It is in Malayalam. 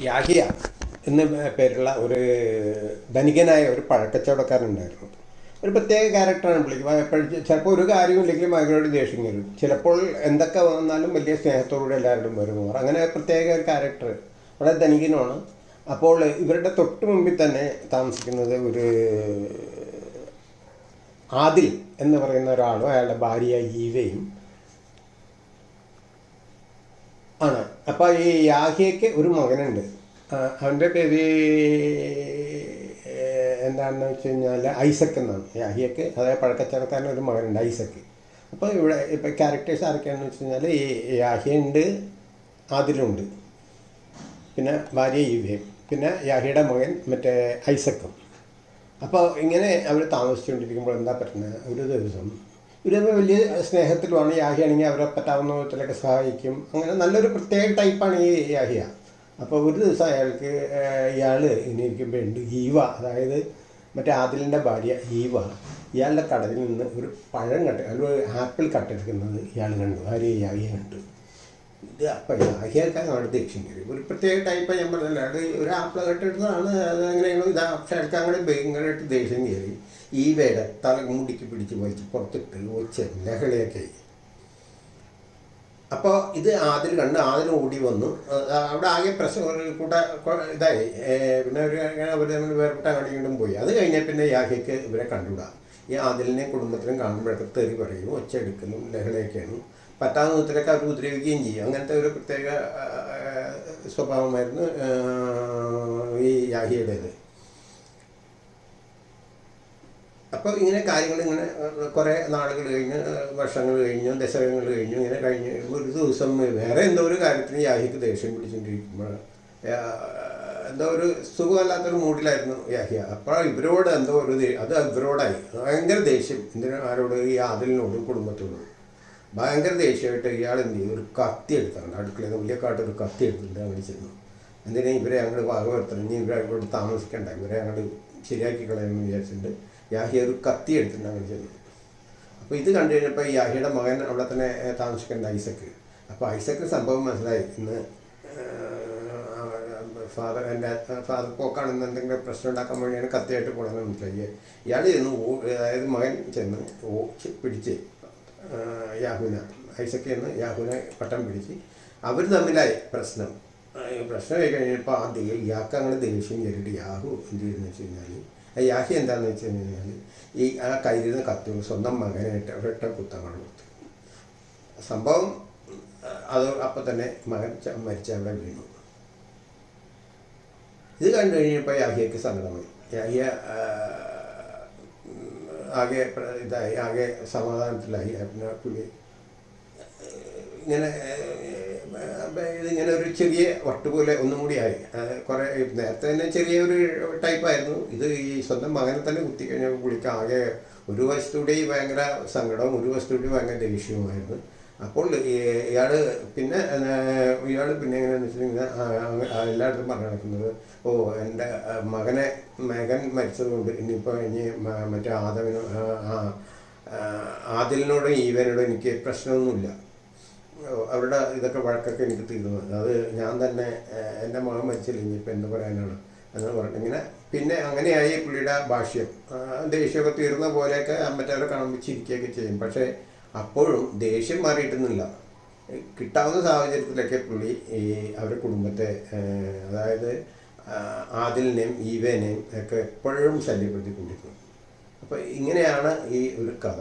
യാഹിയ എന്ന പേരുള്ള ഒരു ധനികനായ ഒരു പഴക്കച്ചവടക്കാരനുണ്ടായിരുന്നു. ഒരു പ്രത്യേക ക്യാരക്ടറാണ് പുള്ളിക്ക് എപ്പോഴും ചിലപ്പോൾ ഒരു കാര്യമില്ലെങ്കിലും അവരോട് ദേഷ്യം വരും ചിലപ്പോൾ എന്തൊക്കെ വന്നാലും വലിയ സ്നേഹത്തോടുകൂടി എല്ലാവരോടും വരും അങ്ങനെ പ്രത്യേക ഒരു ക്യാരക്ടർ വളരെ ധനികനുമാണ് അപ്പോൾ ഇവരുടെ തൊട്ട് മുമ്പിൽ തന്നെ താമസിക്കുന്നത് ഒരു ആദിൽ എന്ന് പറയുന്ന ഒരാളും അയാളുടെ ഭാര്യ ഈവയും ആണ് അപ്പോൾ ഈ യാഹിയയ്ക്ക് ഒരു മകനുണ്ട്. അവന്റെ പേര് എന്താണെന്ന് വെച്ച് കഴിഞ്ഞാൽ ഐസക് എന്നാണ്. യാഹിയക്ക് അതായത് പഴക്കച്ചവടക്കാരൻ ഒരു മകനുണ്ട് ഐസക്ക്. അപ്പോൾ ഇവിടെ ഇപ്പോൾ ക്യാരക്ടേഴ്സ് ആരൊക്കെയാണെന്ന് വെച്ച് കഴിഞ്ഞാൽ ഈ യാഹിയുണ്ട് ആദിലുണ്ട്. പിന്നെ ഭാര്യ ഈവയും പിന്നെ യാഹിയുടെ മകൻ മറ്റേ ഐസക്കും. അപ്പോൾ ഇങ്ങനെ അവർ താമസിച്ചുകൊണ്ടിരിക്കുമ്പോൾ എന്താ പറ്റുന്നത്? ഒരു ദിവസം ഇവർ വലിയ സ്നേഹത്തിലുമാണ് യാഹിയാണെങ്കിൽ അവരെ പറ്റാവുന്ന വിധത്തിലൊക്കെ സഹായിക്കും. അങ്ങനെ നല്ലൊരു പ്രത്യേക ടൈപ്പാണ് ഈ യാഹിയ. അപ്പോൾ ഒരു ദിവസം അയാൾക്ക് ഇയാൾ ഇനിയിരിക്കുമ്പോൾ ഉണ്ട് ഈവ. അതായത് മറ്റേ ആദിലിന്റെ ഭാര്യ ഈവ. ഇയാളുടെ കടലിൽ നിന്ന് ഒരു പഴം കട്ട് ഒരു ആപ്പിൾ കട്ടെടുക്കുന്നത് ഇയാൾ കണ്ടു. ഭാര്യ യാഹിയ കണ്ടു. ഇത് അപ്പം യാഹിയാക്കാൻ അവിടെ ദേഷ്യം കയറി ഒരു പ്രത്യേക ടൈപ്പാണ് ഞാൻ പറഞ്ഞില്ല. അത് ഒരു ആപ്പിൾ കട്ടെടുത്തതാണ് അത് അങ്ങനെയുള്ള ഇത് പക്ഷേ അയാൾക്ക് അങ്ങനെ ഭയങ്കരമായിട്ട് ദേഷ്യം കയറി. ഈ വേട തല മുടിക്ക് പിടിച്ച് വലിച്ച് പുറത്തിട്ട് ആയി അപ്പോൾ ഇത് ആതിൽ കണ്ട് ആദിൽ ഓടി വന്നു. അവിടെ ആകെ പ്രശ്നം ഒരു കൂട്ട ഇതായി. പിന്നെ ഒരു അവർ തമ്മിൽ വേർപെട്ട അങ്ങോട്ടും പോയി. അത് കഴിഞ്ഞാൽ പിന്നെ യാഹയ്ക്ക് ഇവരെ കണ്ടുവിടാം ഈ ആതിലിനെ കുടുംബത്തിനും കാണുമ്പോഴൊക്കെ തെറി പറയും ഒച്ച എടുക്കുന്നു ലഹളയൊക്കെയാണ്. പറ്റാവുന്ന വിധത്തിലൊക്കെ അവർ ഉപദ്രവിക്കുകയും ചെയ്യും. അങ്ങനത്തെ ഒരു പ്രത്യേക സ്വഭാവമായിരുന്നു ഈ യാഹിയുടേത്. അപ്പോൾ ഇങ്ങനെ കാര്യങ്ങൾ ഇങ്ങനെ കുറേ നാളുകൾ കഴിഞ്ഞ് വർഷങ്ങൾ കഴിഞ്ഞു ദശകങ്ങൾ കഴിഞ്ഞു ഇങ്ങനെ കഴിഞ്ഞ് ഒരു ദിവസം വേറെ എന്തോ ഒരു കാര്യത്തിന് യാഹിക്ക് ദേഷ്യം പിടിച്ചുകൊണ്ടിരിക്കുമ്പോൾ എന്തോ ഒരു സുഖമല്ലാത്തൊരു മൂഡിലായിരുന്നു യാഹിയ. അപ്പോൾ ഇവരോട് എന്തോ ഒരു അത് ഇവരോടായി. ഭയങ്കര ദേഷ്യം എന്തിനും ആരോട് ഈ ആദിലിനോടും കുടുംബത്തോടും. ഭയങ്കര ദേഷ്യമായിട്ട് ഇയാൾ എന്ത് ചെയ്തു? ഒരു കത്തി എടുത്താണ്. അടുക്കളയിൽ നിന്ന് വലിയ കാട്ട് ഒരു കത്തി എടുത്തിട്ട് അങ്ങനെ ചെന്നു. എന്തിനാ ഇവരെ അങ്ങോട്ട് ഭാഗവരുത്തണം ഇനി ഇവരെ ഇവിടെ താമസിക്കണ്ട. ഇവരെ അങ്ങോട്ട് ശരിയാക്കി കളയുമെന്ന് വിചാരിച്ചിട്ടുണ്ട്. യാഹിയ ഒരു കത്തി എടുത്തിട്ടുണ്ട് അങ്ങനെ ചെന്നു അപ്പോൾ ഇത് കണ്ടു കഴിഞ്ഞപ്പോൾ യാഹിയുടെ മകൻ അവിടെ തന്നെ താമസിക്കേണ്ട ഐസക്ക്. അപ്പോൾ ഐസക്ക് സംഭവം മനസ്സിലായി. ഇന്ന് ഫാദർ എന്റെ ഫാദർ പോക്കാണെന്ന് എന്തെങ്കിലും പ്രശ്നം ഉണ്ടാക്കാൻ വേണ്ടിയാണ് കത്തിയായിട്ട് പോകണമെന്ന് മനസ്സിലായി. ഇയാൾ ചെന്ന് അതായത് മകൻ ചെന്ന് ഓ പിടിച്ച് യാഹുന ഐസക്ക് ചെന്ന് യാഹുന പട്ടം പിടിച്ച് അവർ തമ്മിലായി പ്രശ്നം. പ്രശ്നമായി കഴിഞ്ഞപ്പോൾ ആ ദേ ഇയാൾക്ക് അങ്ങനെ ദേഷ്യം കയറിയിട്ട് യാഹു എന്ത് ചെയ്യുന്നു വെച്ച് കഴിഞ്ഞാൽ ആ യാഹി എന്താണെന്ന് വെച്ച് കഴിഞ്ഞാൽ ഈ ആ കയ്യിൽ കത്തി സ്വന്തം മകനായിട്ട് ഒരൊറ്റ കുത്തങ്ങൾ കൊടുത്തു. സംഭവം അത് അപ്പം തന്നെ മകൻ മരിച്ച അവിടെ വീണു. ഇത് കണ്ടു കഴിഞ്ഞപ്പോൾ യാഹിയക്ക് സങ്കടമായി യാഹിയ ആകെ ഇതായി ആകെ സമാധാനത്തിലായി. പിന്നെ പുള്ളി ഇങ്ങനെ ഇതിങ്ങനെ ഒരു ചെറിയ വട്ട് പോലെ ഒന്നും കൂടി ആയി. കുറേ നേരത്തെ തന്നെ ചെറിയൊരു ടൈപ്പായിരുന്നു ഇത് ഈ സ്വന്തം മകനെ തന്നെ കുത്തി കഴിഞ്ഞപ്പോൾ പുള്ളിക്ക് ആകെ ഒരു വശത്തൂടെ ഭയങ്കര സങ്കടവും ഒരു വശത്തൂടെ ഭയങ്കര ദേഷ്യവുമായിരുന്നു. അപ്പോൾ ഇയാൾ പിന്നെ ഇയാൾ പിന്നെ എങ്ങനെയാണെന്ന് വെച്ചിട്ടുണ്ടെങ്കിൽ എല്ലായിടത്തും പറഞ്ഞു നടക്കുന്നത് ഓ എന്റെ മകനെ മകൻ മരിച്ചതുകൊണ്ട് ഇനിയിപ്പോൾ ഇനി മറ്റേ ആദവിനോ ആദിലിനോടും ഈവനോടും എനിക്ക് പ്രശ്നമൊന്നുമില്ല. അവരുടെ ഇതൊക്കെ വഴക്കൊക്കെ എനിക്ക് തീർന്നു. അത് ഞാൻ തന്നെ എന്റെ മകൻ മരിച്ചില്ല ഇനിയിപ്പോൾ എന്ത് പറയാനാണ് എന്ന് പറഞ്ഞു. ഇങ്ങനെ പിന്നെ അങ്ങനെയായി പുള്ളിയുടെ ഭാഷ്യം. ദേഷ്യമൊക്കെ തീർന്ന പോലെയൊക്കെ മറ്റവരെ കാണുമ്പോൾ ചിരിക്കുകയൊക്കെ ചെയ്യും. പക്ഷേ അപ്പോഴും ദേഷ്യം മാറിയിട്ടൊന്നുമില്ല. കിട്ടാവുന്ന സാഹചര്യത്തിലൊക്കെ പുള്ളി ഈ അവരുടെ കുടുംബത്തെ അതായത് ആദിലിനെയും ഈവേനെയും ഒക്കെ എപ്പോഴും ശല്യപ്പെടുത്തിക്കൊണ്ടിരുന്നു. അപ്പോൾ ഇങ്ങനെയാണ് ഈ ഒരു കഥ.